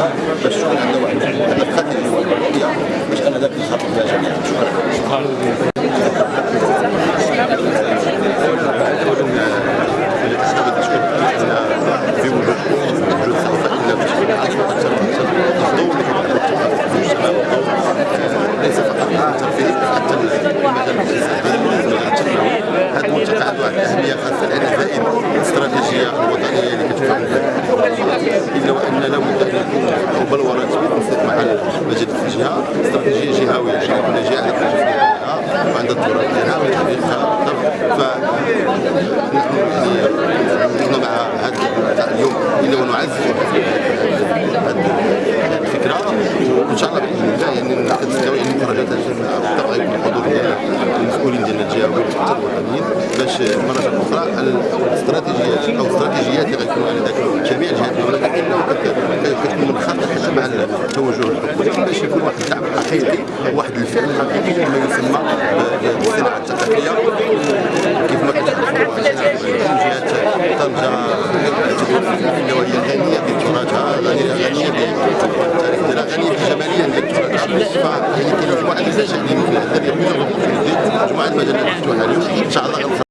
الوظيفه باش تكون عندنا واحد الاستراتيجيه وحديه باش اننا نخاطب بها جميعا شكرا ليس فقط الترفيه حتى المجال هذا الملتقى عنده واحد الاهميه خاصه لأن زائد الاستراتيجيه الوطنيه اللي كتفهم إلا وأن لابد ان يكون بلورات بالتنسيق مع مجلس الجهة استراتيجية جهوية كل جهه عندها التوجه ديالها وعندها الدور ديالها ويخليها ف نحن مع هذا اليوم إلا ونعزز هذه الفكرة وإن شاء الله بإذن الله يعني كتستوي يعني بالطبع يكون الحضور ديال المسؤولين ديال الجهويين حتى الوطنيين باش مرة أخرى الاستراتيجيات أو جميع الجهات ولكن كتكون وكتكون حتى مع التوجه الحكومي باش يكون واحد الدعم حقيقي واحد الفعل حقيقي كما يسمى بالصناعه الثقافيه كيف ما كتعرفوا جهات طنجه اللي هي غنيه بتراثها غنيه بالتاريخ ديالها غنيه بالجماليه ديال تراثها فهي كاين مجموعه النتائج اللي ممكن تدير مجموعه المجالات مفتوحه اليوم ان شاء الله